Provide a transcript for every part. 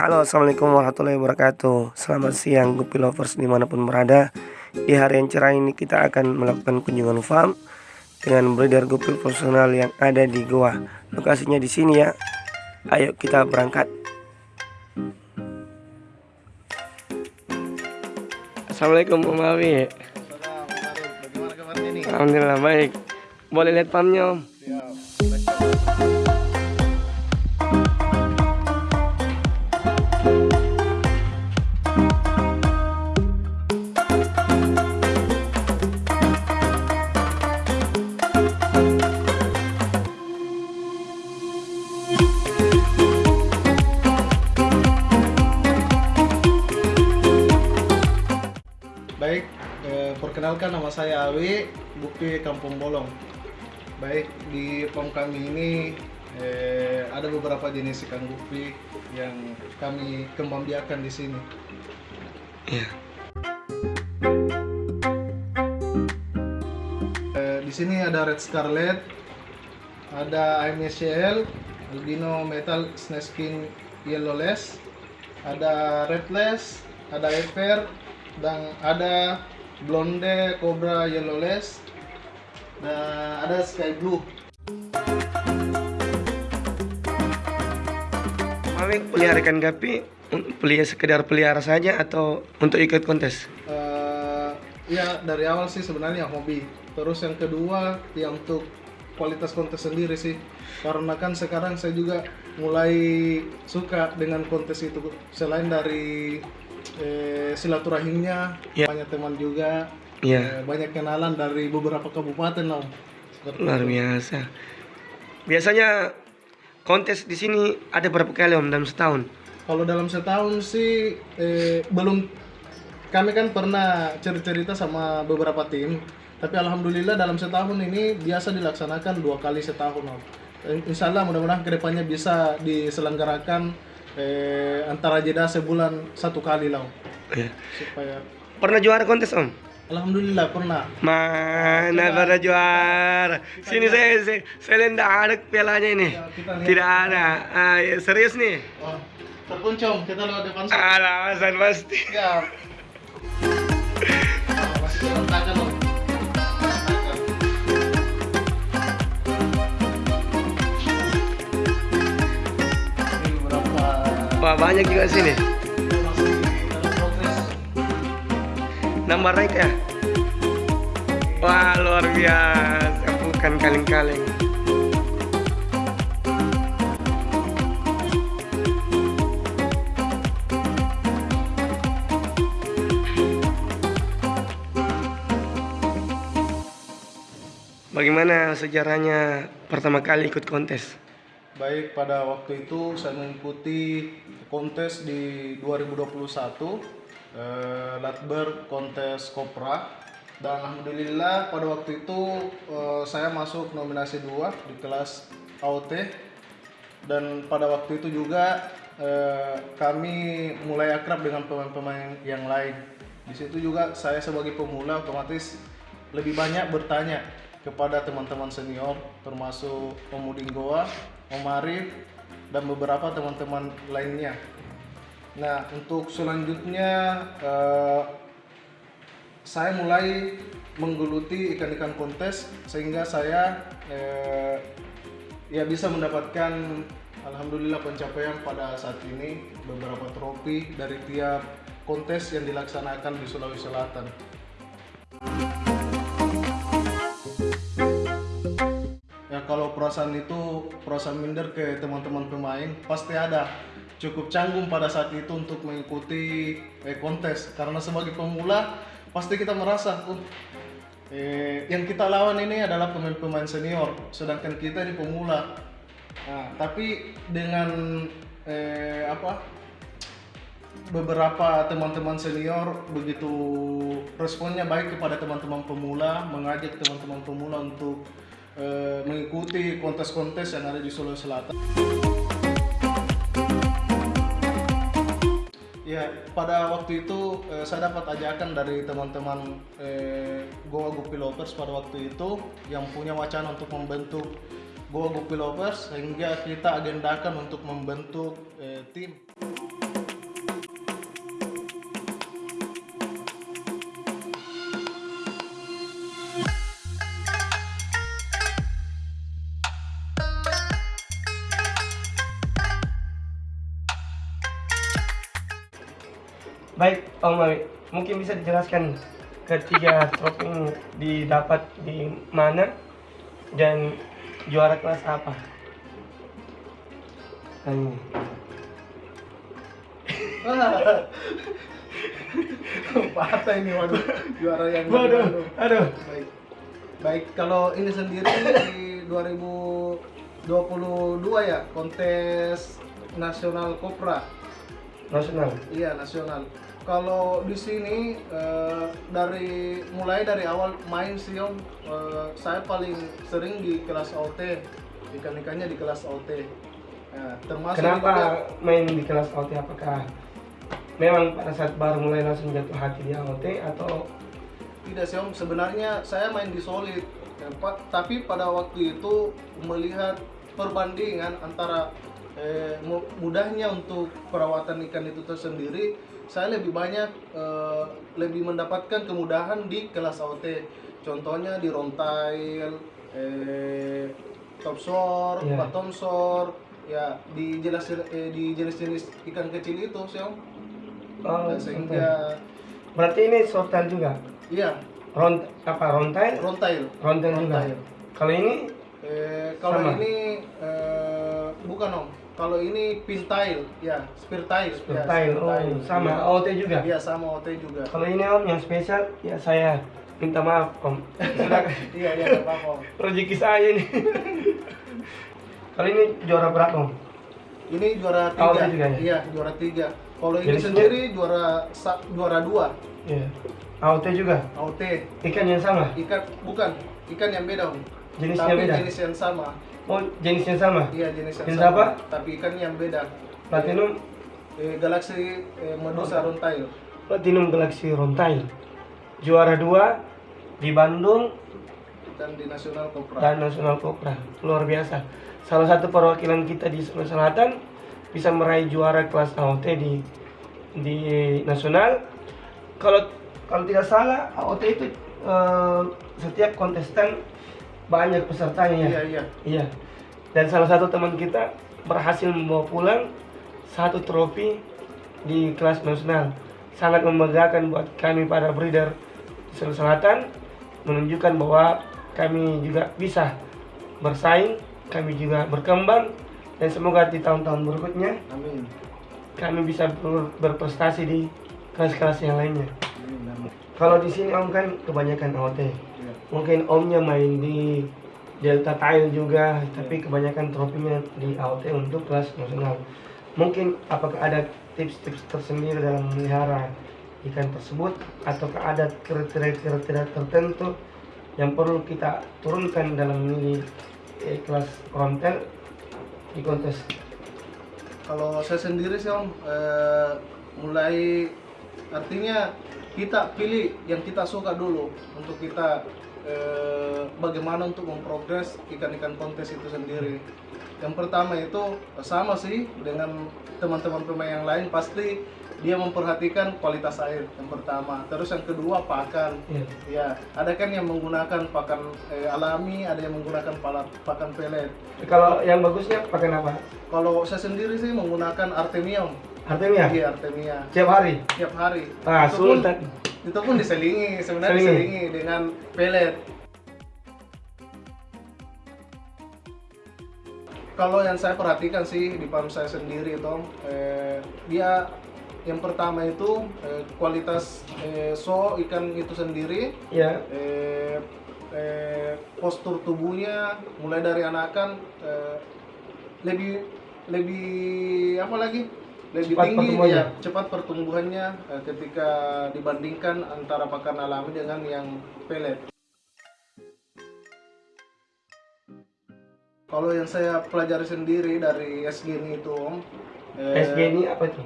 Halo assalamualaikum warahmatullahi wabarakatuh. Selamat siang Gupi Lovers di mana pun berada. Di hari yang cerah ini kita akan melakukan kunjungan farm Dengan breeder gupi profesional yang ada di Goa Lokasinya di sini ya. Ayo kita berangkat. Assalamualaikum Om Awi. Alhamdulillah baik. Boleh lihat farmnya Om nama saya Awi, Bukti Kampung Bolong. Baik, di farm kami ini eh, ada beberapa jenis ikan gupi yang kami kembangbiakan di sini. Iya Eh, di sini ada Red Scarlet, ada IMSCL, Albino Metal Snakeskin Yellowless, ada Redless, ada Ever, dan ada Blonde Cobra Yellowless, dan ada Sky Blue. Awi pelihara ikan gapi pelihara sekedar pelihara saja atau untuk ikut kontes? Eh, ya dari awal sih sebenarnya hobi. Terus yang kedua ya untuk kualitas kontes sendiri sih. Karena kan sekarang saya juga mulai suka dengan kontes itu selain dari eh, silaturahimnya Ya. banyak teman juga Iya eh, banyak kenalan dari beberapa kabupaten om. Seperti luar biasa. Biasanya kontes di sini ada berapa kali om dalam setahun? Kalau dalam setahun sih eh, belum kami kan pernah cerita-cerita sama beberapa tim, tapi alhamdulillah dalam setahun ini biasa dilaksanakan dua kali setahun. Om. Insya Allah mudah-mudahan ke depannya bisa diselenggarakan eh, antara jeda sebulan satu kali lah. Iya. supaya Pernah juara kontes om? alhamdulillah pernah. Mana pernah juara? Sini saya saya, saya nggak ada pialanya ini. Ya, kita. Tidak ada. Ah, ya, serius nih? Oh, terpuncung kita lewat depan. Alasan pasti. Siap. Wah banyak juga sini. Nambah naik ya? Wah luar biasa. Bukan kaleng-kaleng. Bagaimana sejarahnya pertama kali ikut kontes? Baik, pada waktu itu saya mengikuti kontes di 2021 eh, Latber kontes Kopra dan alhamdulillah pada waktu itu eh, saya masuk nominasi 2 di kelas AOT dan pada waktu itu juga eh, kami mulai akrab dengan pemain-pemain yang lain. Di situ juga saya sebagai pemula otomatis lebih banyak bertanya kepada teman-teman senior termasuk Om Udin Goa, Om Arif dan beberapa teman-teman lainnya. Nah, untuk selanjutnya eh, saya mulai menggeluti ikan-ikan kontes sehingga saya eh, ya bisa mendapatkan alhamdulillah pencapaian pada saat ini beberapa trofi dari tiap kontes yang dilaksanakan di Sulawesi Selatan. Perasaan itu perasaan minder ke teman-teman pemain pasti ada cukup canggung pada saat itu untuk mengikuti eh, kontes karena sebagai pemula pasti kita merasa "Oh, eh, yang kita lawan ini adalah pemain-pemain senior sedangkan kita ini pemula. Nah, tapi dengan eh, apa beberapa teman-teman senior begitu responnya baik kepada teman-teman pemula mengajak teman-teman pemula untuk eh, mengikuti kontes-kontes yang ada di Sulawesi Selatan. Ya, pada waktu itu eh, saya dapat ajakan dari teman-teman eh, Goa Gupi Lovers pada waktu itu yang punya wacana untuk membentuk Goa Gupi Lovers sehingga kita agendakan untuk membentuk eh, tim. Baik, Om Mami, mungkin bisa dijelaskan ketiga trofi ini didapat di mana dan juara kelas apa? Ini. patah ini waduh juara yang Waduh, aduh. baik baik kalau ini sendiri di 2022 ya kontes nasional kopra Nasional. iya nasional kalau di sini eh, dari mulai dari awal main sih om eh, saya paling sering di kelas OT ikan-ikannya di kelas OT Nah, termasuk juga- Kenapa main di kelas AOT? Apakah memang pada saat baru mulai langsung jatuh hati di AOT atau Tidak sih om, sebenarnya saya main di solid, ya, Pak. Tapi pada waktu itu melihat perbandingan antara eh, mu- mudahnya untuk perawatan ikan itu tersendiri, saya lebih banyak eh, lebih mendapatkan kemudahan di kelas AOT. Contohnya di rontail, eh, topsor, Iya. batomsor, ya di jelas eh, di jenis-jenis ikan kecil itu sih om. Oh, Nah, sehingga berarti ini sortan juga? iya Ront apa rontai? rontail. Rontai juga. Rontail. Kalau ini Eh, kalau ini eh, bukan om. Kalau ini pintail, ya, spirtail. ya, Style, oh sama Iya. AOT juga. Iya, sama OT juga. Kalau ini om yang spesial, ya saya minta maaf om. Iya, iya, apa-apa. om. rezeki saya ini. Kalau ini juara berapa om? Ini juara AOT tiga. juga ya? Iya, juara tiga. Kalau ini Jadi sendiri juara sa- juara dua. Iya. AOT juga. AOT. Ikan yang sama. Ikan bukan ikan yang beda om. Jenisnya Tapi beda. jenis yang sama. Oh jenisnya sama. Iya, jenis yang Jenis sama. apa? Tapi ikan yang beda. Platinum, Eh, Galaxy eh, Medusa Rontail. Platinum Galaxy Rontail. Juara dua di Bandung dan di Nasional Kopra. dan Nasional Kopra. Luar biasa. Salah satu perwakilan kita di Sulawesi Selatan bisa meraih juara kelas AOT di di nasional. Kalau kalau tidak salah AOT itu eh, setiap kontestan banyak pesertanya ya. Iya, iya. Iya. Dan salah satu teman kita berhasil membawa pulang satu trofi di kelas nasional. Sangat membanggakan buat kami para breeder di Sulawesi Selatan menunjukkan bahwa kami juga bisa bersaing, kami juga berkembang dan semoga di tahun-tahun berikutnya Amin. kami bisa ber- berprestasi di kelas-kelas yang lainnya. Amin. Kalau di sini Om kan kebanyakan AOT. Iya. Mungkin Omnya main di Delta Tile juga, tapi kebanyakan trofinya di AOT untuk kelas nasional. Mungkin apakah ada tips-tips tersendiri dalam memelihara ikan tersebut ataukah ada kriteria-kriteria tertentu yang perlu kita turunkan dalam memilih eh, kelas rontel di kontes Kalau saya sendiri sih om, eh, mulai artinya kita pilih yang kita suka dulu untuk kita eh, bagaimana untuk memprogres ikan-ikan kontes itu sendiri. Yang pertama itu sama sih dengan teman-teman pemain yang lain pasti dia memperhatikan kualitas air yang pertama. Terus yang kedua pakan. ya. Ya, ada kan yang menggunakan pakan eh, alami, ada yang menggunakan pala- pakan pelet. Kalau yang bagusnya pakai apa? Kalau saya sendiri sih menggunakan Artemium. Artemia Iya, Artemia. tiap hari. Tiap hari. Ah, itu pun, sultan. itu pun diselingi, sebenarnya Selingi. diselingi dengan pelet. Kalau yang saya perhatikan sih di farm saya sendiri itu, eh, dia yang pertama itu eh, kualitas eh, so ikan itu sendiri, Ya, eh, eh, postur tubuhnya mulai dari anakan eh, lebih lebih apa lagi lebih Cepat tinggi ya cepat pertumbuhannya eh, ketika dibandingkan antara pakan alami dengan yang pelet. Kalau yang saya pelajari sendiri dari SG ini itu, Om, eh, apa itu?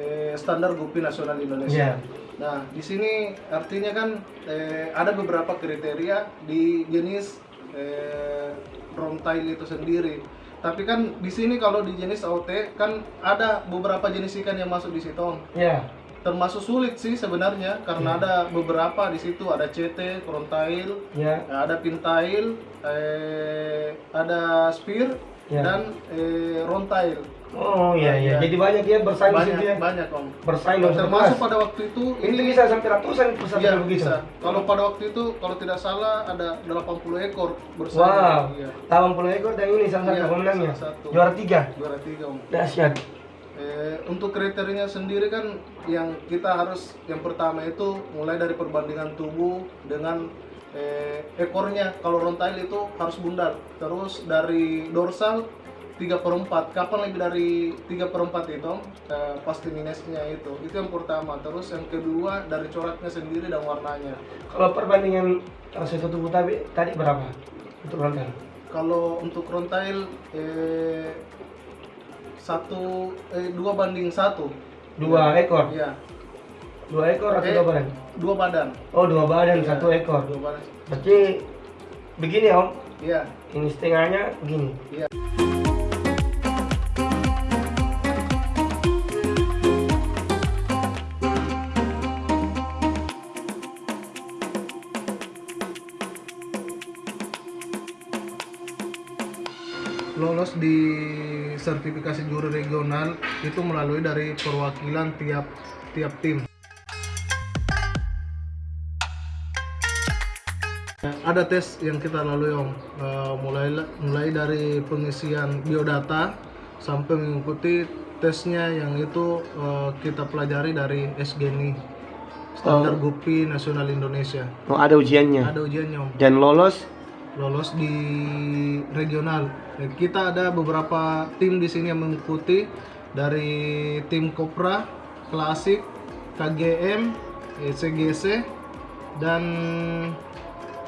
eh, standar Gupi Nasional Indonesia. Iya. Nah, di sini artinya kan eh, ada beberapa kriteria di jenis eh, rontail itu sendiri. Tapi kan di sini kalau di jenis AOT kan ada beberapa jenis ikan yang masuk di situ. Ya, Termasuk sulit sih sebenarnya karena ada beberapa di situ. Ada CT, rontail, ya, ada pintail, eh, ada spear Ya. dan eh, rontail. Oh iya iya. Iya. Jadi banyak ya bersaing di situ ya. banyak banyak om Bersaing termasuk kelas. pada waktu itu Ini bisa sampai ratusan peserta Iya, begitu. bisa. Kalau pada waktu itu kalau tidak salah ada 80 ekor bersaing. Wow. Iya. 80 ekor dan ini salah satu Iya, pemenangnya. Juara tiga. Juara tiga om. Dahsyat. Eh, untuk kriterianya sendiri kan yang kita harus yang pertama itu mulai dari perbandingan tubuh dengan eh, ekornya kalau rontail itu harus bundar. Terus dari dorsal 3 per 4 kapan lebih dari 3 per 4 itu? Eh, pasti minusnya itu. Itu yang pertama. Terus yang kedua dari coraknya sendiri dan warnanya. Kalau perbandingan satu tubuh tadi tadi berapa untuk rontal? kalau untuk rontail eh, satu eh, dua banding satu. Dua ekor. Iya, Dua ekor atau dua badan? dua badan. Oh dua badan Iya, satu ekor. Dua badan. Berarti begini om. Iya, Ini setengahnya begini. iya. Lolos di sertifikasi juri regional itu melalui dari perwakilan tiap tiap tim. Ada tes yang kita lalui om, Eh, mulai mulai dari pengisian biodata sampai mengikuti tesnya yang itu eh, kita pelajari dari SGNI Standar Gupi Nasional Indonesia. Oh ada ujiannya. Ada ujiannya om, Dan lolos. lolos di regional. Kita ada beberapa tim di sini yang mengikuti dari tim Kopra, Klasik, KGM, eh, CGC, dan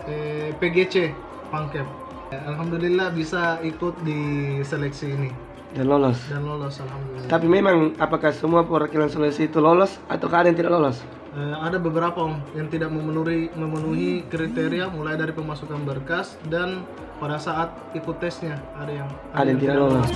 eh, PGC Pangkep. Alhamdulillah bisa ikut di seleksi ini Dan lolos. dan lolos alhamdulillah. Tapi memang apakah semua perwakilan Sulawesi itu lolos atau ada yang tidak lolos? Eh, ada beberapa om yang tidak memenuhi memenuhi kriteria mulai dari pemasukan berkas dan pada saat ikut tesnya ada yang Ada yang tidak lolos.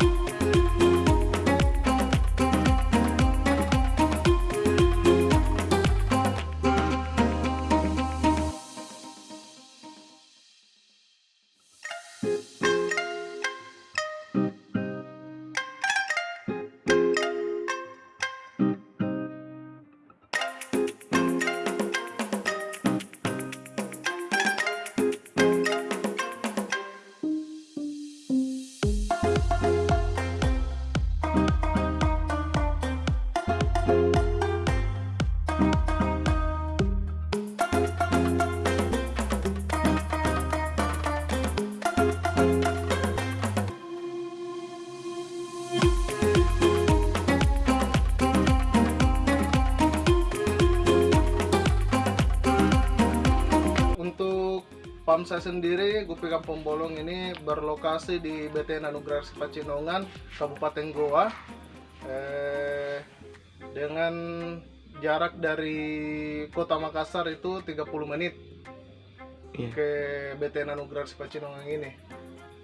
Untuk PAMSA sendiri, Gupi Kampung Bolong ini berlokasi di BTN Anugerah Pacinongan, Kabupaten Goa, eh, dengan jarak dari Kota Makassar itu 30 menit Iya. ke BTN Anugerah Pacinongan ini.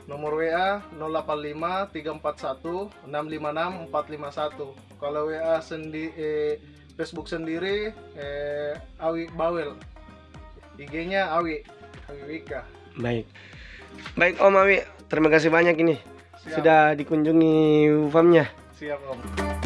Nomor WA 085 341 656 451. Kalau WA sendi eh, Facebook sendiri eh, Awi Bawel. IG-nya Awi, Awi Wika. Baik. Baik Om Awi, terima kasih banyak ini Siap. sudah dikunjungi UFAM-nya. Siap Om.